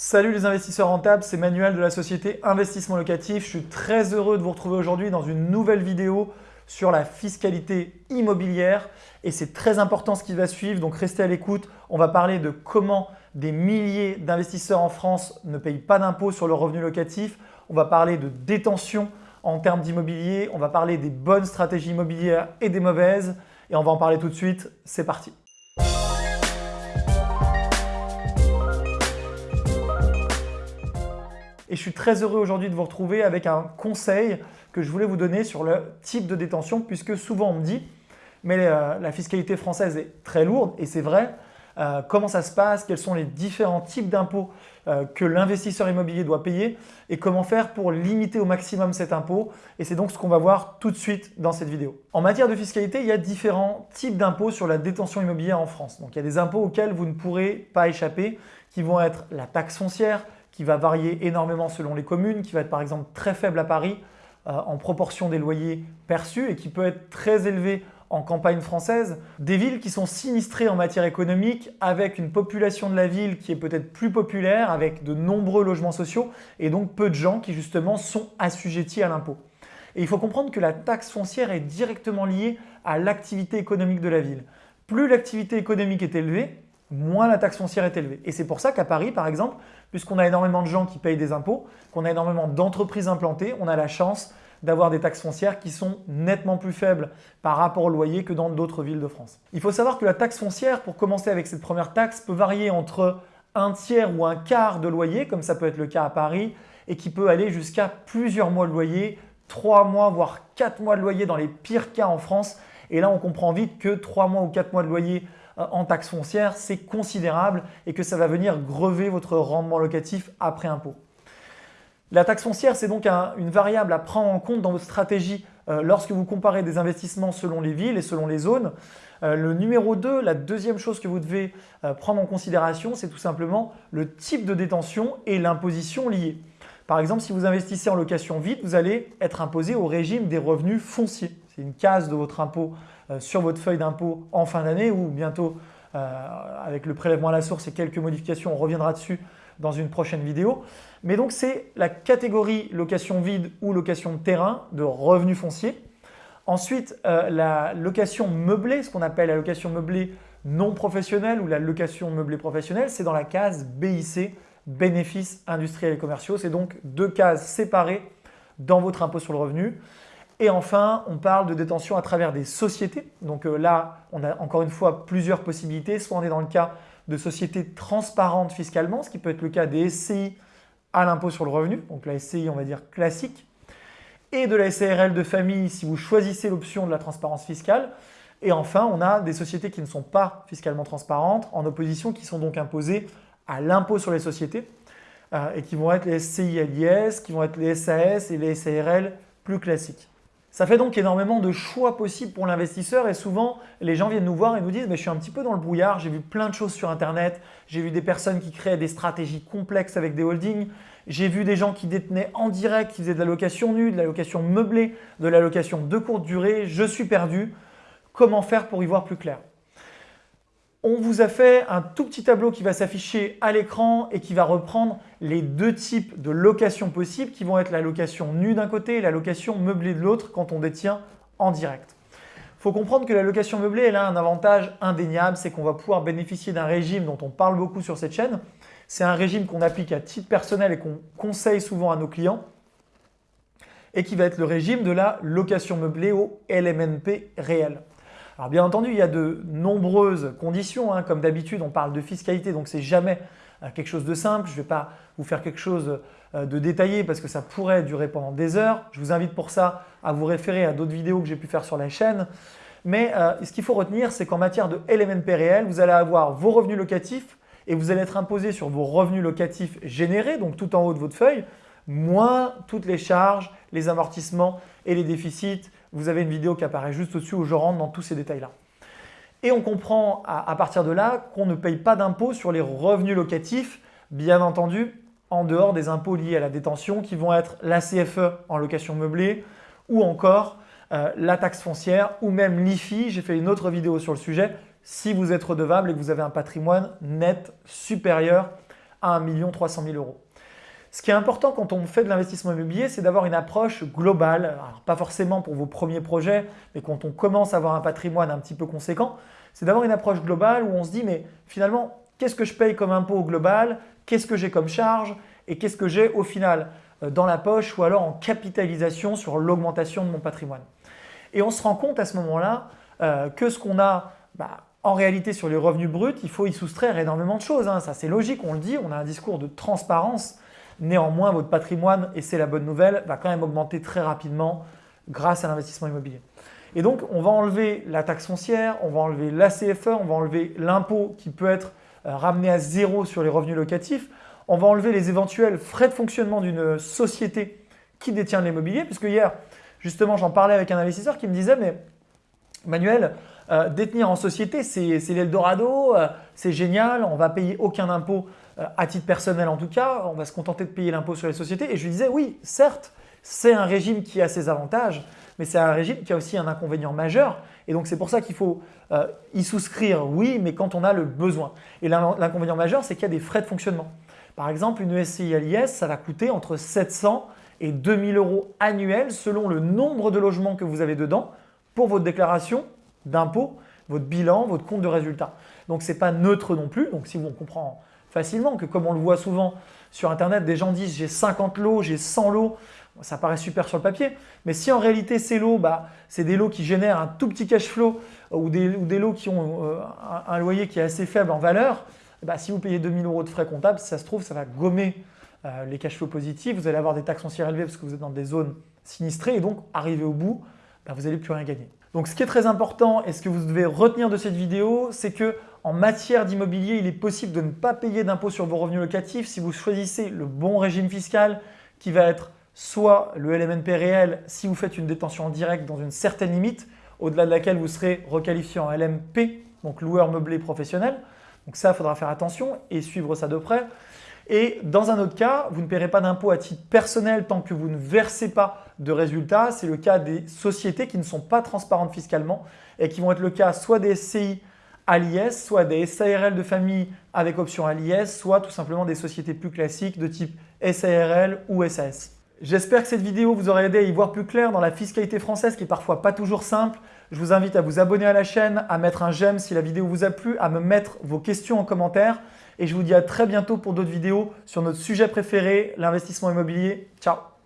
Salut les investisseurs rentables, c'est Manuel de la société Investissement Locatif. Je suis très heureux de vous retrouver aujourd'hui dans une nouvelle vidéo sur la fiscalité immobilière et c'est très important ce qui va suivre, donc restez à l'écoute. On va parler de comment des milliers d'investisseurs en France ne payent pas d'impôts sur le revenu locatif. On va parler de détention en termes d'immobilier, on va parler des bonnes stratégies immobilières et des mauvaises et on va en parler tout de suite. C'est parti Et je suis très heureux aujourd'hui de vous retrouver avec un conseil que je voulais vous donner sur le type de détention puisque souvent on me dit « mais euh, la fiscalité française est très lourde » et c'est vrai. Euh, comment ça se passe, quels sont les différents types d'impôts euh, que l'investisseur immobilier doit payer? Et comment faire pour limiter au maximum cet impôt? Et c'est donc ce qu'on va voir tout de suite dans cette vidéo. En matière de fiscalité, il y a différents types d'impôts sur la détention immobilière en France. Donc il y a des impôts auxquels vous ne pourrez pas échapper qui vont être la taxe foncière, qui va varier énormément selon les communes, qui va être par exemple très faible à Paris euh, en proportion des loyers perçus et qui peut être très élevé en campagne française. Des villes qui sont sinistrées en matière économique avec une population de la ville qui est peut-être plus populaire, avec de nombreux logements sociaux et donc peu de gens qui justement sont assujettis à l'impôt. Et il faut comprendre que la taxe foncière est directement liée à l'activité économique de la ville. Plus l'activité économique est élevée, moins la taxe foncière est élevée. Et c'est pour ça qu'à Paris, par exemple, puisqu'on a énormément de gens qui payent des impôts, qu'on a énormément d'entreprises implantées, on a la chance d'avoir des taxes foncières qui sont nettement plus faibles par rapport au loyer que dans d'autres villes de France. Il faut savoir que la taxe foncière, pour commencer avec cette première taxe, peut varier entre un tiers ou un quart de loyer, comme ça peut être le cas à Paris, et qui peut aller jusqu'à plusieurs mois de loyer, trois mois voire quatre mois de loyer dans les pires cas en France. Et là, on comprend vite que trois mois ou quatre mois de loyer en taxe foncière, c'est considérable et que ça va venir grever votre rendement locatif après impôt. La taxe foncière, c'est donc une variable à prendre en compte dans votre stratégie euh, lorsque vous comparez des investissements selon les villes et selon les zones. Euh, le numéro 2, la deuxième chose que vous devez prendre en considération, c'est tout simplement le type de détention et l'imposition liée. Par exemple, si vous investissez en location vide, vous allez être imposé au régime des revenus fonciers. C'est une case de votre impôt euh, sur votre feuille d'impôt en fin d'année ou bientôt euh, avec le prélèvement à la source et quelques modifications, on reviendra dessus dans une prochaine vidéo. Mais donc c'est la catégorie location vide ou location de terrain de revenus fonciers. Ensuite, euh, la location meublée, ce qu'on appelle la location meublée non professionnelle ou la location meublée professionnelle, c'est dans la case BIC, bénéfices industriels et commerciaux. C'est donc deux cases séparées dans votre impôt sur le revenu. Et enfin, on parle de détention à travers des sociétés. Donc euh, là, on a encore une fois plusieurs possibilités. Soit on est dans le cas de sociétés transparentes fiscalement, ce qui peut être le cas des SCI à l'impôt sur le revenu, donc la SCI on va dire classique, et de la SARL de famille si vous choisissez l'option de la transparence fiscale. Et enfin, on a des sociétés qui ne sont pas fiscalement transparentes, en opposition, qui sont donc imposées à l'impôt sur les sociétés euh, et qui vont être les SCI LIS, qui vont être les SAS et les SARL plus classiques. Ça fait donc énormément de choix possibles pour l'investisseur et souvent les gens viennent nous voir et nous disent mais je suis un petit peu dans le brouillard, j'ai vu plein de choses sur internet, j'ai vu des personnes qui créaient des stratégies complexes avec des holdings, j'ai vu des gens qui détenaient en direct, qui faisaient de la location nue, de la location meublée, de la location de courte durée, je suis perdu, comment faire pour y voir plus clair? On vous a fait un tout petit tableau qui va s'afficher à l'écran et qui va reprendre les deux types de location possibles qui vont être la location nue d'un côté et la location meublée de l'autre quand on détient en direct. Il faut comprendre que la location meublée elle a un avantage indéniable, c'est qu'on va pouvoir bénéficier d'un régime dont on parle beaucoup sur cette chaîne. C'est un régime qu'on applique à titre personnel et qu'on conseille souvent à nos clients et qui va être le régime de la location meublée au LMNP réel. Alors bien entendu, il y a de nombreuses conditions. Hein. Comme d'habitude, on parle de fiscalité, donc c'est jamais euh, quelque chose de simple. Je ne vais pas vous faire quelque chose euh, de détaillé parce que ça pourrait durer pendant des heures. Je vous invite pour ça à vous référer à d'autres vidéos que j'ai pu faire sur la chaîne. Mais euh, ce qu'il faut retenir, c'est qu'en matière de LMNP réel, vous allez avoir vos revenus locatifs et vous allez être imposé sur vos revenus locatifs générés, donc tout en haut de votre feuille, moins toutes les charges, les amortissements et les déficits vous avez une vidéo qui apparaît juste au-dessus où je rentre dans tous ces détails-là. Et on comprend à, partir de là qu'on ne paye pas d'impôt sur les revenus locatifs, bien entendu, en dehors des impôts liés à la détention qui vont être la CFE en location meublée ou encore euh, la taxe foncière ou même l'IFI. J'ai fait une autre vidéo sur le sujet si vous êtes redevable et que vous avez un patrimoine net supérieur à 1 300 000 euros. Ce qui est important quand on fait de l'investissement immobilier, c'est d'avoir une approche globale, pas forcément pour vos premiers projets, mais quand on commence à avoir un patrimoine un petit peu conséquent, c'est d'avoir une approche globale où on se dit mais finalement, qu'est-ce que je paye comme impôt global, qu'est-ce que j'ai comme charge? Et qu'est-ce que j'ai au final euh, dans la poche ou alors en capitalisation sur l'augmentation de mon patrimoine? Et on se rend compte à ce moment-là euh, que ce qu'on a bah, en réalité sur les revenus bruts, il faut y soustraire énormément de choses. Hein. Ça c'est logique, on le dit, on a un discours de transparence Néanmoins, votre patrimoine, et c'est la bonne nouvelle, va quand même augmenter très rapidement grâce à l'investissement immobilier. Et donc, on va enlever la taxe foncière, on va enlever la CFE, on va enlever l'impôt qui peut être euh, ramené à zéro sur les revenus locatifs, on va enlever les éventuels frais de fonctionnement d'une société qui détient l'immobilier, puisque hier, justement, j'en parlais avec un investisseur qui me disait « mais Manuel, euh, détenir en société, c'est l'Eldorado, euh, c'est génial, on va payer aucun impôt à titre personnel en tout cas, on va se contenter de payer l'impôt sur les sociétés. Et je lui disais, oui, certes, c'est un régime qui a ses avantages, mais c'est un régime qui a aussi un inconvénient majeur. Et donc, c'est pour ça qu'il faut euh, y souscrire, oui, mais quand on a le besoin. Et l'inconvénient majeur, c'est qu'il y a des frais de fonctionnement. Par exemple, une SCI à l'IS, ça va coûter entre 700 et 2000 euros annuels selon le nombre de logements que vous avez dedans pour votre déclaration d'impôt, votre bilan, votre compte de résultat. Donc, ce n'est pas neutre non plus. Donc, si on comprend facilement, que comme on le voit souvent sur Internet, des gens disent j'ai 50 lots, j'ai 100 lots, ça paraît super sur le papier, mais si en réalité ces lots, bah, c'est des lots qui génèrent un tout petit cash flow euh, ou des, lots qui ont euh, un, loyer qui est assez faible en valeur, bah, si vous payez 2000 euros de frais comptables, ça se trouve, ça va gommer euh, les cash flows positifs, vous allez avoir des taxes foncières élevées parce que vous êtes dans des zones sinistrées et donc arrivé au bout, bah, vous n'allez plus rien gagner. Donc ce qui est très important et ce que vous devez retenir de cette vidéo, c'est que en matière d'immobilier, il est possible de ne pas payer d'impôt sur vos revenus locatifs si vous choisissez le bon régime fiscal qui va être soit le LMNP réel si vous faites une détention en direct dans une certaine limite, au-delà de laquelle vous serez requalifié en LMP, donc loueur meublé professionnel. Donc ça, il faudra faire attention et suivre ça de près. Et dans un autre cas, vous ne paierez pas d'impôt à titre personnel tant que vous ne versez pas de résultats. C'est le cas des sociétés qui ne sont pas transparentes fiscalement et qui vont être le cas soit des SCI à soit des SARL de famille avec option à l'IS, soit tout simplement des sociétés plus classiques de type SARL ou SAS. J'espère que cette vidéo vous aura aidé à y voir plus clair dans la fiscalité française qui est parfois pas toujours simple. Je vous invite à vous abonner à la chaîne, à mettre un j'aime si la vidéo vous a plu, à me mettre vos questions en commentaire et je vous dis à très bientôt pour d'autres vidéos sur notre sujet préféré, l'investissement immobilier. Ciao